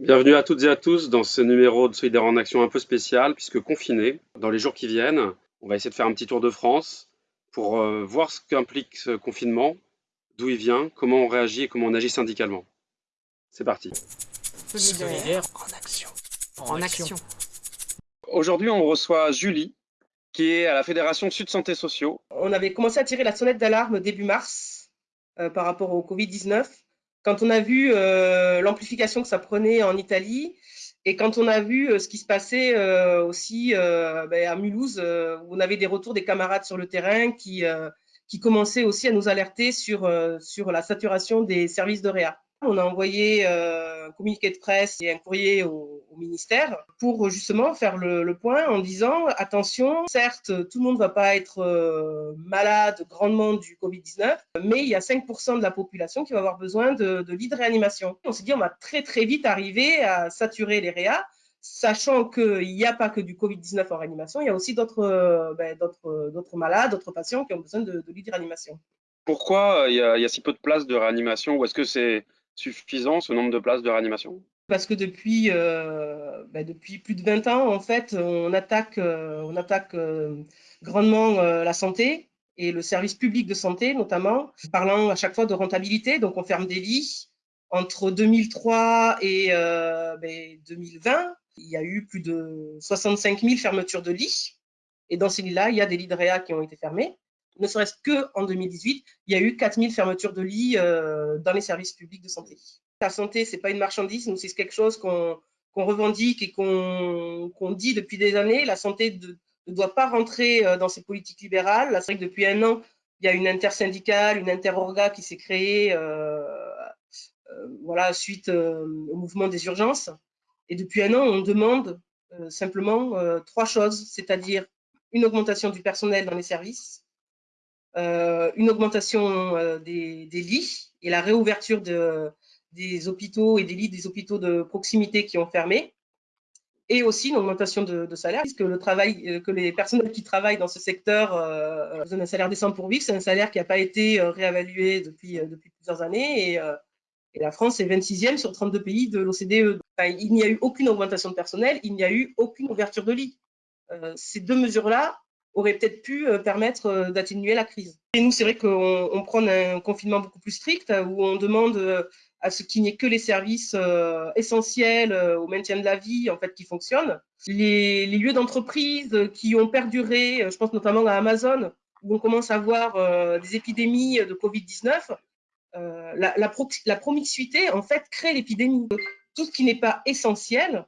Bienvenue à toutes et à tous dans ce numéro de Solidaire en Action un peu spécial, puisque confiné, dans les jours qui viennent, on va essayer de faire un petit tour de France pour euh, voir ce qu'implique ce confinement, d'où il vient, comment on réagit et comment on agit syndicalement. C'est parti. Solidaire en action. En action. Aujourd'hui, on reçoit Julie, qui est à la Fédération Sud Santé Sociaux. On avait commencé à tirer la sonnette d'alarme début mars euh, par rapport au Covid-19 quand on a vu euh, l'amplification que ça prenait en Italie et quand on a vu euh, ce qui se passait euh, aussi ben, à Mulhouse, où on avait des retours des camarades sur le terrain qui, qui commençaient aussi à nous alerter sur, sur la saturation des services de réa. On a envoyé un communiqué de presse et un courrier au, ministère pour justement faire le, point en disant attention, certes, tout le monde ne va pas être euh, malade grandement du Covid-19, mais il y a 5% de la population qui va avoir besoin de, de lits de réanimation. On s'est dit on va très très vite arriver à saturer les réas sachant qu'il n'y a pas que du Covid-19 en réanimation, il y a aussi d'autres euh, ben, malades, d'autres patients qui ont besoin de, de lits de réanimation. Pourquoi y, a, il y, a, si peu de places de réanimation ou est-ce que c'est suffisant ce nombre de places de réanimation? Parce que depuis, euh, bah, plus de 20 ans, en fait, on attaque, euh, on attaque euh, grandement la santé et le service public de santé notamment, parlant à chaque fois de rentabilité. Donc, on ferme des lits. Entre 2003 et 2020, ben, il y a eu plus de 65 000 fermetures de lits. Et dans ces lits-là, il y a des lits de réa qui ont été fermés ne serait-ce qu'en 2018, il y a eu 4000 fermetures de lits euh, dans les services publics de santé. La santé, c'est pas une marchandise, c'est quelque chose qu'on revendique et qu'on dit depuis des années. La santé ne doit pas rentrer euh, dans ces politiques libérales. C'est vrai que depuis un an, il y a une intersyndicale, une interorga qui s'est créée euh, voilà, suite au mouvement des urgences. Et depuis un an, on demande simplement trois choses, c'est-à-dire une augmentation du personnel dans les services, une augmentation euh, des, lits et la réouverture de, des hôpitaux et des lits des hôpitaux de proximité qui ont fermé, et aussi une augmentation de, salaire, puisque le travail, euh, que les personnels qui travaillent dans ce secteur euh, ont un salaire décent pour vivre, c'est un salaire qui n'a pas été réévalué depuis, depuis plusieurs années, et, la France est 26e sur 32 pays de l'OCDE. il n'y a eu aucune augmentation de personnel, il n'y a eu aucune ouverture de lits. ces deux mesures-là aurait peut-être pu euh, permettre euh, d'atténuer la crise. Et nous, c'est vrai qu'on prend un confinement beaucoup plus strict euh, où on demande à ce qu'il n'y ait que les services essentiels au maintien de la vie en fait qui fonctionnent. Les, lieux d'entreprise qui ont perduré, je pense notamment à Amazon, où on commence à voir des épidémies de Covid-19, la, la, promiscuité en fait crée l'épidémie. Tout ce qui n'est pas essentiel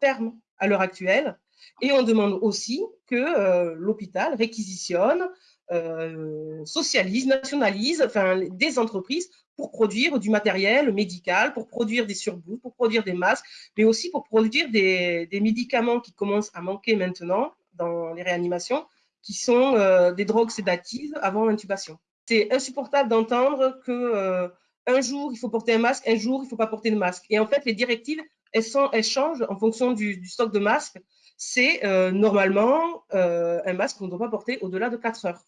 ferme à l'heure actuelle et on demande aussi que euh, l'hôpital réquisitionne, euh, socialise, nationalise enfin, des entreprises pour produire du matériel médical, pour produire des surblouses, pour produire des masques, mais aussi pour produire des, médicaments qui commencent à manquer maintenant dans les réanimations, qui sont euh, des drogues sédatives avant l'intubation. C'est insupportable d'entendre que un jour il faut porter un masque, un jour il ne faut pas porter de masque. Et en fait, les directives, elles, changent en fonction du stock de masques c'est euh, normalement euh, un masque qu'on ne doit pas porter au-delà de 4 heures.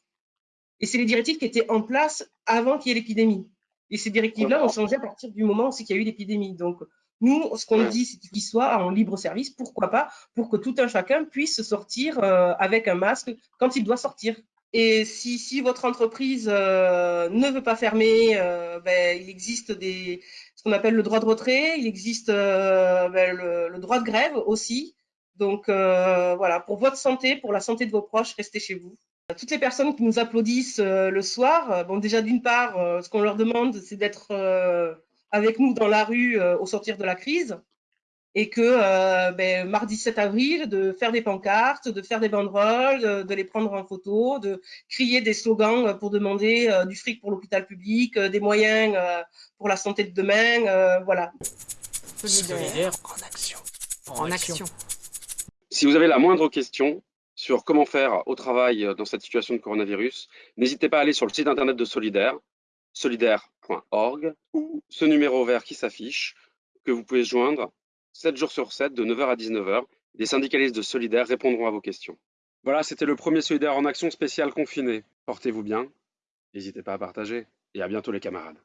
Et c'est les directives qui étaient en place avant qu'il y ait l'épidémie. Et ces directives-là ont changé à partir du moment où il y a eu l'épidémie. Donc, nous, ce qu'on dit, c'est qu'il soit en libre service, pourquoi pas, pour que tout un chacun puisse sortir euh, avec un masque quand il doit sortir. Et si, si votre entreprise ne veut pas fermer, ben, il existe des, ce qu'on appelle le droit de retrait, il existe ben, le, droit de grève aussi. Donc euh, voilà, pour votre santé, pour la santé de vos proches, restez chez vous. Toutes les personnes qui nous applaudissent euh, le soir, euh, bon déjà d'une part, ce qu'on leur demande, c'est d'être avec nous dans la rue au sortir de la crise et que ben, mardi 7 avril, de faire des pancartes, de faire des banderoles, de, les prendre en photo, de crier des slogans pour demander du fric pour l'hôpital public, des moyens pour la santé de demain, voilà. Solidaire en action. En, action. Si vous avez la moindre question sur comment faire au travail euh, dans cette situation de coronavirus, n'hésitez pas à aller sur le site internet de Solidaire, solidaire.org, ou ce numéro vert qui s'affiche, que vous pouvez joindre 7 jours sur 7, de 9h à 19h. Les syndicalistes de Solidaire répondront à vos questions. Voilà, c'était le premier Solidaire en action spécial confiné. Portez-vous bien, n'hésitez pas à partager, et à bientôt les camarades.